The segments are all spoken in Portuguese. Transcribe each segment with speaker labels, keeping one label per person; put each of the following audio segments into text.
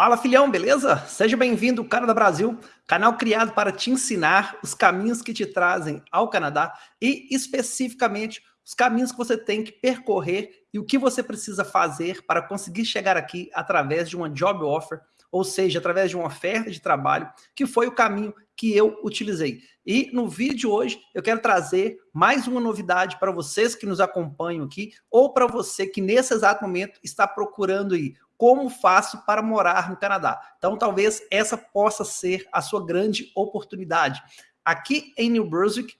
Speaker 1: Fala filhão, beleza? Seja bem-vindo ao Canadá Brasil, canal criado para te ensinar os caminhos que te trazem ao Canadá e especificamente os caminhos que você tem que percorrer e o que você precisa fazer para conseguir chegar aqui através de uma job offer, ou seja, através de uma oferta de trabalho, que foi o caminho que eu utilizei. E no vídeo de hoje eu quero trazer mais uma novidade para vocês que nos acompanham aqui, ou para você que nesse exato momento está procurando aí como faço para morar no Canadá. Então talvez essa possa ser a sua grande oportunidade. Aqui em New Brunswick,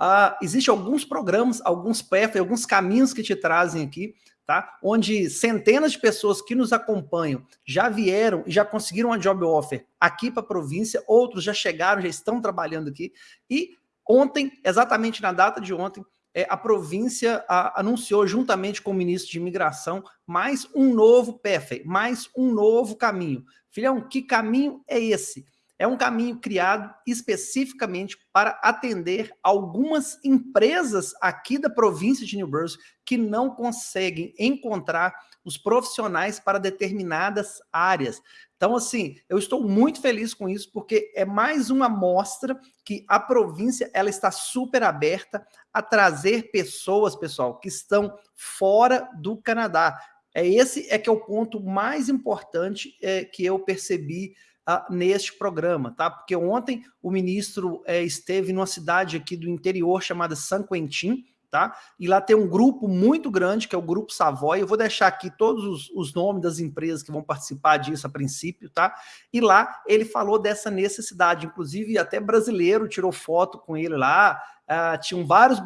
Speaker 1: uh, existem alguns programas, alguns paths, alguns caminhos que te trazem aqui, tá? Onde centenas de pessoas que nos acompanham já vieram e já conseguiram uma job offer aqui para a província, outros já chegaram, já estão trabalhando aqui. E ontem, exatamente na data de ontem, é, a província a, anunciou, juntamente com o ministro de imigração, mais um novo PEF, mais um novo caminho. Filhão, que caminho é esse? É um caminho criado especificamente para atender algumas empresas aqui da província de New Brunswick que não conseguem encontrar os profissionais para determinadas áreas. Então, assim, eu estou muito feliz com isso, porque é mais uma mostra que a província ela está super aberta a trazer pessoas, pessoal, que estão fora do Canadá. É esse é que é o ponto mais importante é, que eu percebi neste programa, tá? Porque ontem o ministro é, esteve numa cidade aqui do interior chamada San Quentin, tá? E lá tem um grupo muito grande, que é o Grupo Savoy. Eu vou deixar aqui todos os, os, nomes das empresas que vão participar disso a princípio, tá? E lá ele falou dessa necessidade, inclusive até brasileiro tirou foto com ele lá, Uh, tinham vários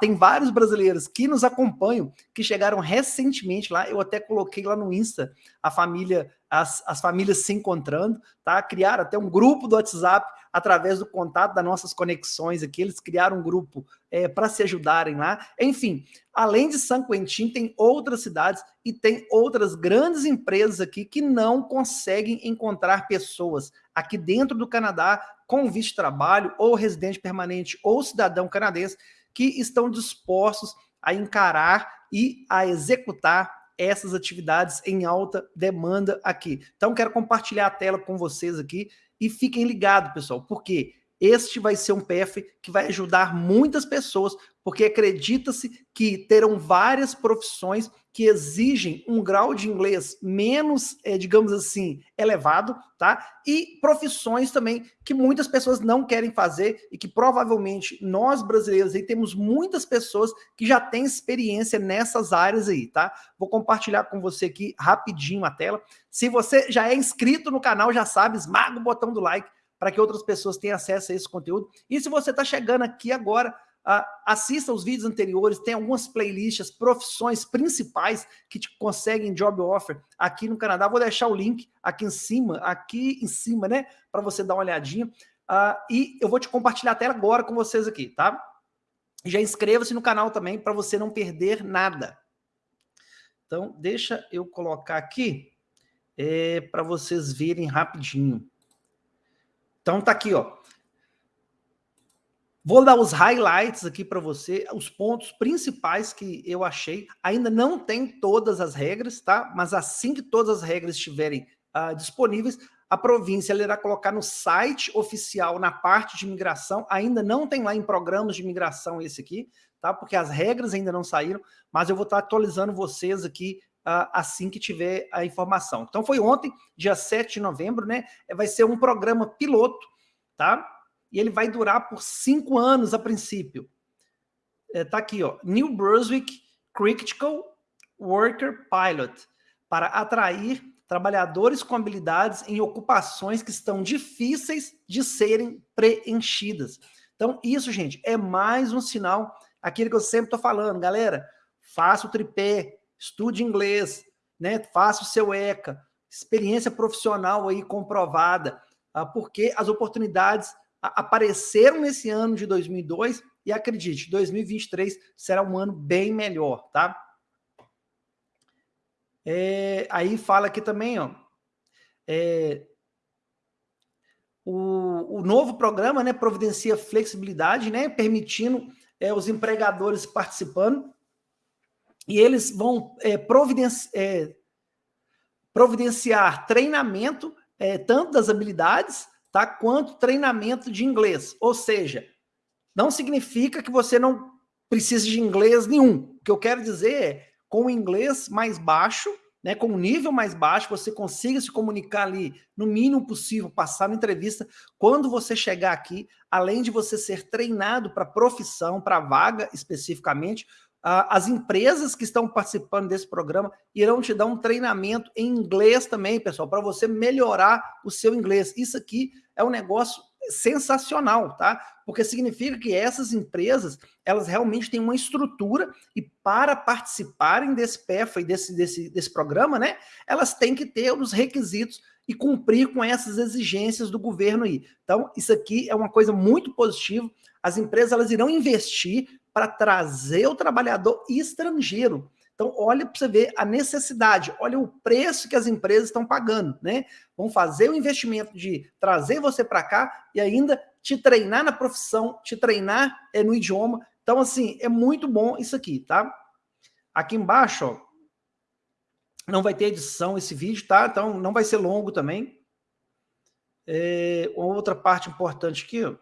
Speaker 1: tem vários brasileiros que nos acompanham, que chegaram recentemente lá, eu até coloquei lá no Insta a família, as, as famílias se encontrando, tá? Criaram até um grupo do WhatsApp através do contato das nossas conexões aqui, eles criaram um grupo é, para se ajudarem lá. Enfim, além de San Quentin, tem outras cidades e tem outras grandes empresas aqui que não conseguem encontrar pessoas aqui dentro do Canadá com visto de trabalho, ou residente permanente, ou cidadão canadense, que estão dispostos a encarar e a executar essas atividades em alta demanda aqui. Então, quero compartilhar a tela com vocês aqui e fiquem ligados, pessoal, porque este vai ser um PF que vai ajudar muitas pessoas, porque acredita-se que terão várias profissões que exigem um grau de inglês menos, é, digamos assim, elevado, tá? E profissões também que muitas pessoas não querem fazer e que provavelmente nós brasileiros aí temos muitas pessoas que já têm experiência nessas áreas aí, tá? Vou compartilhar com você aqui rapidinho a tela. Se você já é inscrito no canal, já sabe, esmaga o botão do like para que outras pessoas tenham acesso a esse conteúdo. E se você está chegando aqui agora, assista os vídeos anteriores, tem algumas playlists, profissões principais que te conseguem job offer aqui no Canadá. Vou deixar o link aqui em cima, aqui em cima, né? Para você dar uma olhadinha. Uh, e eu vou te compartilhar a tela agora com vocês aqui, tá? Já inscreva-se no canal também para você não perder nada. Então, deixa eu colocar aqui é, para vocês verem rapidinho. Então, tá aqui, ó. Vou dar os highlights aqui para você, os pontos principais que eu achei. Ainda não tem todas as regras, tá? Mas assim que todas as regras estiverem uh, disponíveis, a província irá colocar no site oficial, na parte de imigração. Ainda não tem lá em programas de imigração esse aqui, tá? Porque as regras ainda não saíram, mas eu vou estar atualizando vocês aqui assim que tiver a informação. Então foi ontem, dia 7 de novembro, né? Vai ser um programa piloto, tá? e ele vai durar por cinco anos a princípio. É, aqui, ó, New Brunswick Critical Worker Pilot, para atrair trabalhadores com habilidades em ocupações que estão difíceis de serem preenchidas. Então, isso, gente, é mais um sinal, aquele que eu sempre estou falando, galera, faça o tripé, estude inglês, né? faça o seu ECA, experiência profissional aí comprovada, ah, porque as oportunidades apareceram nesse ano de 2002 e acredite, 2023 será um ano bem melhor, tá? É, aí fala aqui também, ó, é, o, o, novo programa, né, providencia flexibilidade, né, permitindo é, os empregadores participando, e eles vão é, providenciar, é, providenciar treinamento, é, tanto das habilidades, tá, quanto treinamento de inglês. Ou seja, não significa que você não precise de inglês nenhum. O que eu quero dizer é, com o inglês mais baixo, né, com um nível mais baixo, você consiga se comunicar ali no mínimo possível, passar na entrevista. Quando você chegar aqui, além de você ser treinado para profissão, para vaga especificamente, as empresas que estão participando desse programa irão te dar um treinamento em inglês também, pessoal, para você melhorar o seu inglês. Isso aqui é um negócio sensacional, tá? Porque significa que essas empresas, elas realmente têm uma estrutura e para participarem desse PEFA e desse, desse, desse programa, né, elas têm que ter os requisitos e cumprir com essas exigências do governo aí. Então, isso aqui é uma coisa muito positiva. As empresas elas irão investir para trazer o trabalhador estrangeiro. Então, olha para você ver a necessidade, olha o preço que as empresas estão pagando, né? Vão fazer o investimento de trazer você para cá e ainda te treinar na profissão, te treinar é, no idioma. Então, assim, é muito bom isso aqui, tá? Aqui embaixo, ó, não vai ter edição esse vídeo, tá? Então, não vai ser longo também. É, outra parte importante aqui, ó.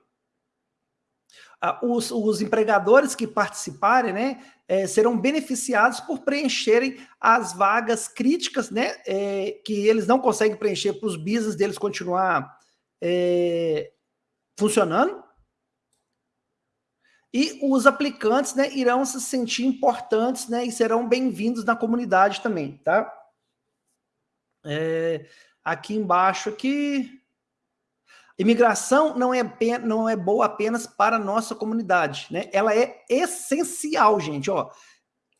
Speaker 1: Os, os, empregadores que participarem, né, é, serão beneficiados por preencherem as vagas críticas, né, é, que eles não conseguem preencher para os business deles continuar é, funcionando. E os aplicantes, né, irão se sentir importantes, né, e serão bem-vindos na comunidade também, tá? É, aqui embaixo, aqui, Imigração não é, não é boa apenas para a nossa comunidade, né? Ela é essencial, gente, ó.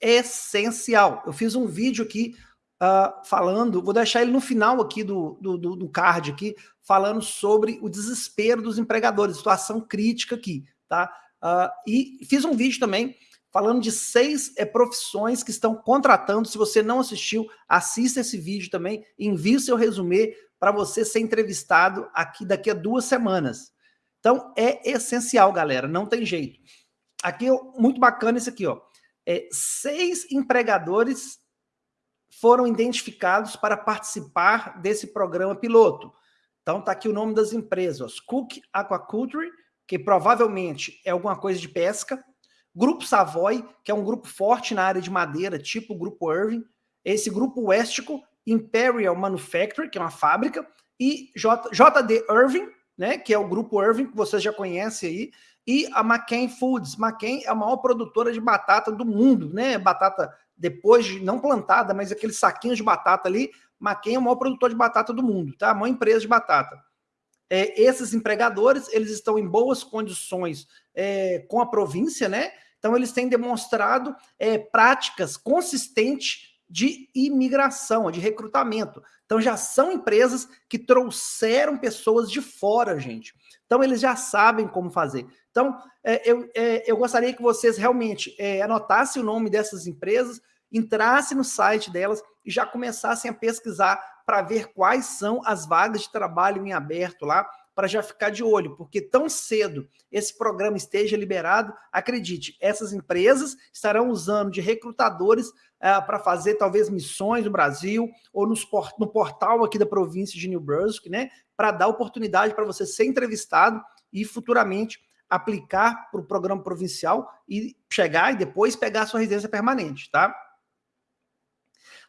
Speaker 1: Essencial. Eu fiz um vídeo aqui uh, falando, vou deixar ele no final aqui do, do, do, card aqui, falando sobre o desespero dos empregadores, situação crítica aqui, tá? Uh, e fiz um vídeo também falando de seis é, profissões que estão contratando. Se você não assistiu, assista esse vídeo também, envie seu resumê para você ser entrevistado aqui daqui a duas semanas. Então, é essencial, galera, não tem jeito. Aqui, muito bacana isso aqui, ó. É, seis empregadores foram identificados para participar desse programa piloto. Então, tá aqui o nome das empresas, Cook Aquaculture, que provavelmente é alguma coisa de pesca, Grupo Savoy, que é um grupo forte na área de madeira, tipo o Grupo Irving, esse Grupo Westico, Imperial Manufacturing, que é uma fábrica, e J, JD Irving, né, que é o grupo Irving, que vocês já conhecem aí, e a McCain Foods. McCain é a maior produtora de batata do mundo, né? Batata depois de não plantada, mas aqueles saquinhos de batata ali. McCain é o maior produtor de batata do mundo, tá? A maior empresa de batata. É, esses empregadores, eles estão em boas condições é, com a província, né? Então, eles têm demonstrado é, práticas consistentes de imigração, de recrutamento. Então já são empresas que trouxeram pessoas de fora, gente. Então eles já sabem como fazer. Então é, eu, é, eu gostaria que vocês realmente é, anotassem o nome dessas empresas, entrassem no site delas e já começassem a pesquisar para ver quais são as vagas de trabalho em aberto lá, para já ficar de olho, porque tão cedo esse programa esteja liberado, acredite, essas empresas estarão usando de recrutadores é, para fazer talvez missões no Brasil ou nos, no portal aqui da província de New Brunswick, né, para dar oportunidade para você ser entrevistado e futuramente aplicar para o programa provincial e chegar e depois pegar a sua residência permanente, tá?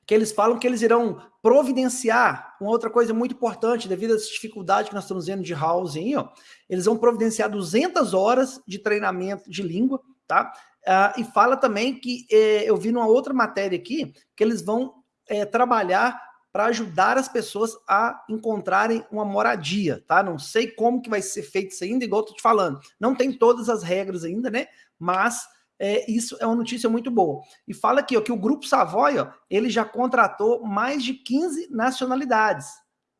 Speaker 1: Que eles falam que eles irão providenciar uma outra coisa muito importante, devido às dificuldades que nós estamos vendo de housing, ó, eles vão providenciar 200 horas de treinamento de língua, tá? Uh, e fala também que, eh, eu vi numa outra matéria aqui, que eles vão eh, trabalhar para ajudar as pessoas a encontrarem uma moradia, tá? Não sei como que vai ser feito isso ainda, igual eu tô te falando. Não tem todas as regras ainda, né? Mas é, isso é uma notícia muito boa. E fala aqui ó, que o Grupo Savoy, ó, ele já contratou mais de 15 nacionalidades.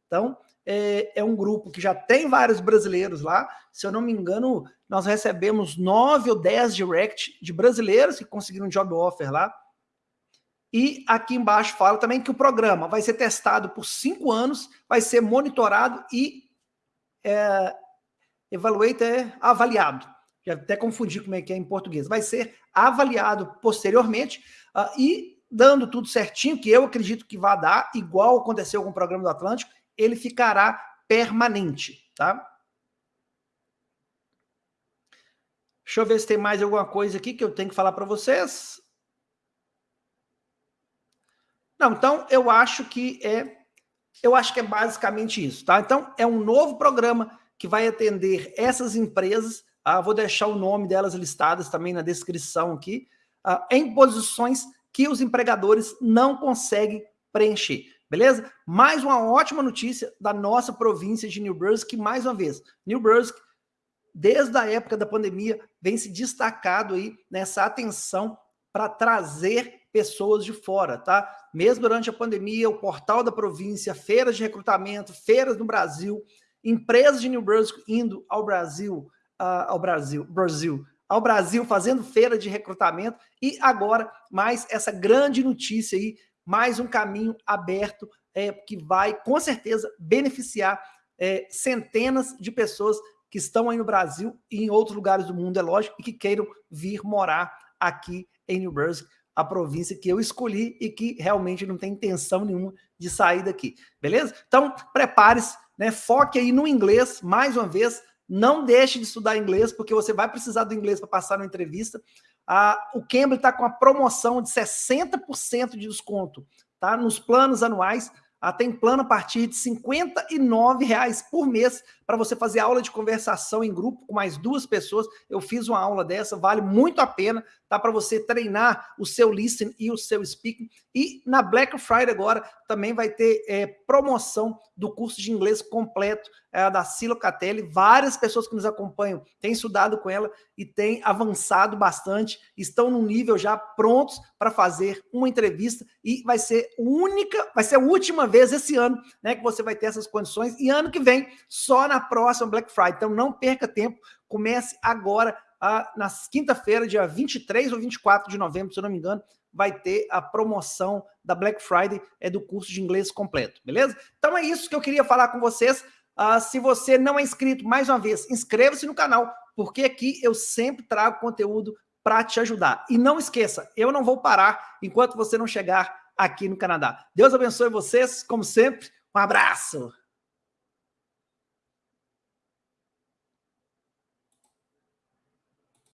Speaker 1: Então, é, é, um grupo que já tem vários brasileiros lá. Se eu não me engano, nós recebemos nove ou dez direct de brasileiros que conseguiram job offer lá. E aqui embaixo fala também que o programa vai ser testado por cinco anos, vai ser monitorado e é, evaluate, é avaliado já até confundi como é que é em português, vai ser avaliado posteriormente uh, e dando tudo certinho, que eu acredito que vai dar, igual aconteceu com o programa do Atlântico, ele ficará permanente, tá? Deixa eu ver se tem mais alguma coisa aqui que eu tenho que falar para vocês. Não, então eu acho que é eu acho que é basicamente isso, tá? Então é um novo programa que vai atender essas empresas, ah, vou deixar o nome delas listadas também na descrição aqui, ah, em posições que os empregadores não conseguem preencher, beleza? Mais uma ótima notícia da nossa província de New Brunswick, mais uma vez, New Brunswick desde a época da pandemia, vem se destacado aí nessa atenção para trazer pessoas de fora, tá? Mesmo durante a pandemia, o portal da província, feiras de recrutamento, feiras no Brasil, empresas de New Brunswick indo ao Brasil, ao Brasil, Brasil, ao Brasil fazendo feira de recrutamento e agora mais essa grande notícia aí, mais um caminho aberto é, que vai com certeza beneficiar é, centenas de pessoas que estão aí no Brasil e em outros lugares do mundo, é lógico, e que queiram vir morar aqui em New Brunswick, a província que eu escolhi e que realmente não tem intenção nenhuma de sair daqui, beleza? Então, prepare-se, né? foque aí no inglês, mais uma vez, não deixe de estudar inglês, porque você vai precisar do inglês para passar na entrevista. Ah, o Cambly está com a promoção de 60% de desconto, tá? Nos planos anuais, ah, tem plano a partir de R$ reais por mês para você fazer aula de conversação em grupo com mais duas pessoas. Eu fiz uma aula dessa, vale muito a pena, tá? Para você treinar o seu listening e o seu speaking. E na Black Friday agora também vai ter é, promoção do curso de inglês completo é, da Silo Catelli. Várias pessoas que nos acompanham têm estudado com ela e têm avançado bastante, estão no nível já prontos para fazer uma entrevista e vai ser única, vai ser a última vez esse ano, né, que você vai ter essas condições e ano que vem só na próxima Black Friday. Então não perca tempo, comece agora a, na quinta-feira, dia 23 ou 24 de novembro, se eu não me engano, vai ter a promoção da Black Friday é do curso de inglês completo, beleza? Então é isso que eu queria falar com vocês. Uh, se você não é inscrito, mais uma vez, inscreva-se no canal, porque aqui eu sempre trago conteúdo para te ajudar. E não esqueça, eu não vou parar enquanto você não chegar aqui no Canadá. Deus abençoe vocês, como sempre. Um abraço!